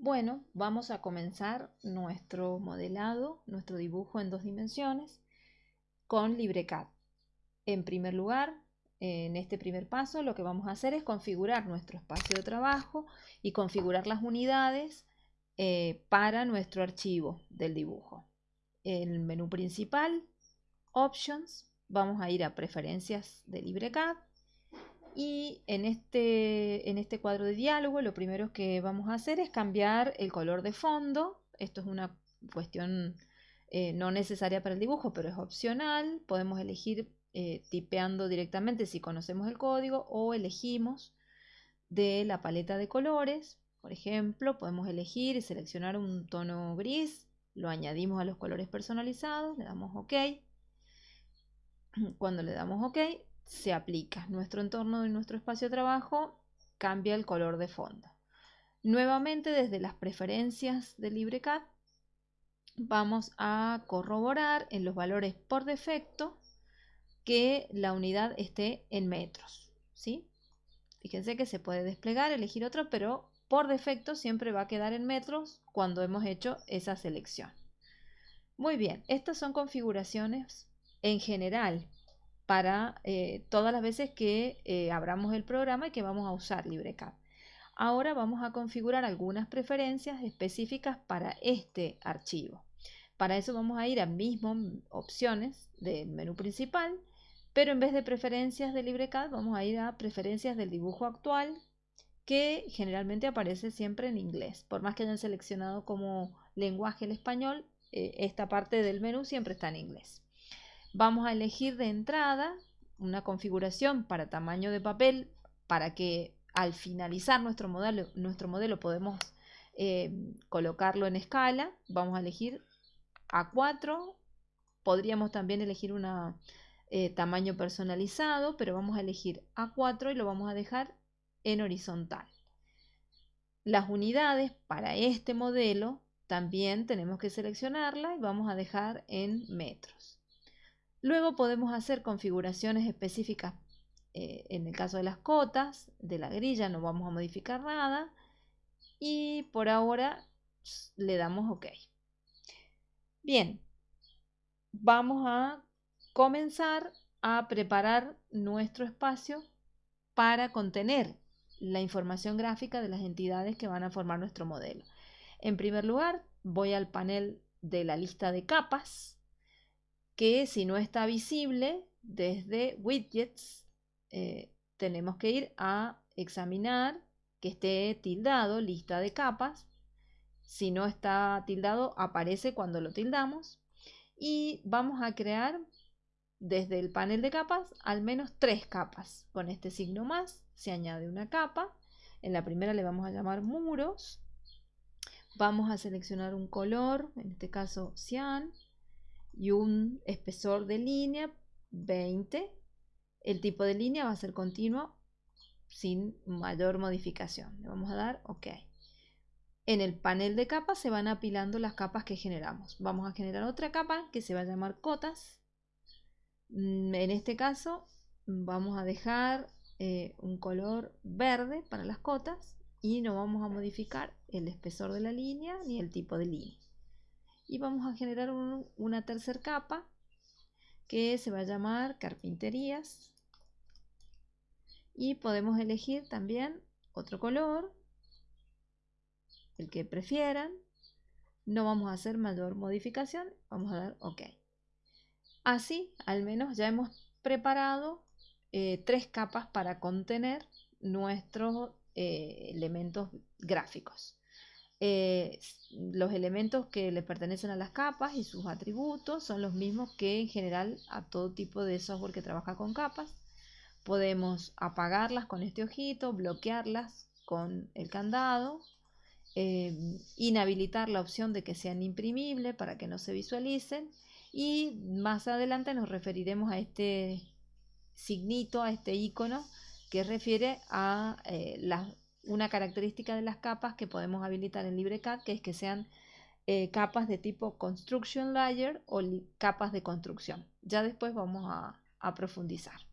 Bueno, vamos a comenzar nuestro modelado, nuestro dibujo en dos dimensiones con LibreCAD. En primer lugar, en este primer paso lo que vamos a hacer es configurar nuestro espacio de trabajo y configurar las unidades eh, para nuestro archivo del dibujo. En el menú principal, Options, vamos a ir a Preferencias de LibreCAD y en este, en este cuadro de diálogo lo primero que vamos a hacer es cambiar el color de fondo. Esto es una cuestión eh, no necesaria para el dibujo, pero es opcional. Podemos elegir eh, tipeando directamente si conocemos el código o elegimos de la paleta de colores. Por ejemplo, podemos elegir y seleccionar un tono gris, lo añadimos a los colores personalizados, le damos OK. Cuando le damos OK, se aplica. Nuestro entorno y nuestro espacio de trabajo cambia el color de fondo. Nuevamente desde las preferencias de LibreCAD vamos a corroborar en los valores por defecto que la unidad esté en metros. ¿sí? Fíjense que se puede desplegar, elegir otro, pero por defecto siempre va a quedar en metros cuando hemos hecho esa selección. Muy bien, estas son configuraciones en general para eh, todas las veces que eh, abramos el programa y que vamos a usar LibreCAD. Ahora vamos a configurar algunas preferencias específicas para este archivo. Para eso vamos a ir a mismo opciones del menú principal, pero en vez de preferencias de LibreCAD vamos a ir a preferencias del dibujo actual, que generalmente aparece siempre en inglés. Por más que hayan seleccionado como lenguaje el español, eh, esta parte del menú siempre está en inglés. Vamos a elegir de entrada una configuración para tamaño de papel para que al finalizar nuestro modelo, nuestro modelo podemos eh, colocarlo en escala. Vamos a elegir A4. Podríamos también elegir un eh, tamaño personalizado, pero vamos a elegir A4 y lo vamos a dejar en horizontal. Las unidades para este modelo también tenemos que seleccionarla y vamos a dejar en metros. Luego podemos hacer configuraciones específicas. Eh, en el caso de las cotas, de la grilla no vamos a modificar nada. Y por ahora le damos OK. Bien, vamos a comenzar a preparar nuestro espacio para contener la información gráfica de las entidades que van a formar nuestro modelo. En primer lugar, voy al panel de la lista de capas que si no está visible desde widgets, eh, tenemos que ir a examinar que esté tildado, lista de capas. Si no está tildado, aparece cuando lo tildamos. Y vamos a crear desde el panel de capas al menos tres capas. Con este signo más se añade una capa. En la primera le vamos a llamar muros. Vamos a seleccionar un color, en este caso cian y un espesor de línea 20. El tipo de línea va a ser continuo sin mayor modificación. Le vamos a dar OK. En el panel de capas se van apilando las capas que generamos. Vamos a generar otra capa que se va a llamar cotas. Mm, en este caso vamos a dejar eh, un color verde para las cotas y no vamos a modificar el espesor de la línea ni el tipo de línea y vamos a generar una tercera capa que se va a llamar carpinterías. Y podemos elegir también otro color el que prefieran. No vamos a hacer mayor modificación vamos a dar ok. Así al menos ya hemos preparado eh, tres capas para contener nuestros eh, elementos gráficos eh, los elementos que le pertenecen a las capas y sus atributos son los mismos que en general a todo tipo de software que trabaja con capas. Podemos apagarlas con este ojito, bloquearlas con el candado, eh, inhabilitar la opción de que sean imprimibles para que no se visualicen y más adelante nos referiremos a este signito, a este icono que refiere a eh, las una característica de las capas que podemos habilitar en LibreCAD, que es que sean eh, capas de tipo Construction Layer o capas de construcción. Ya después vamos a profundizar.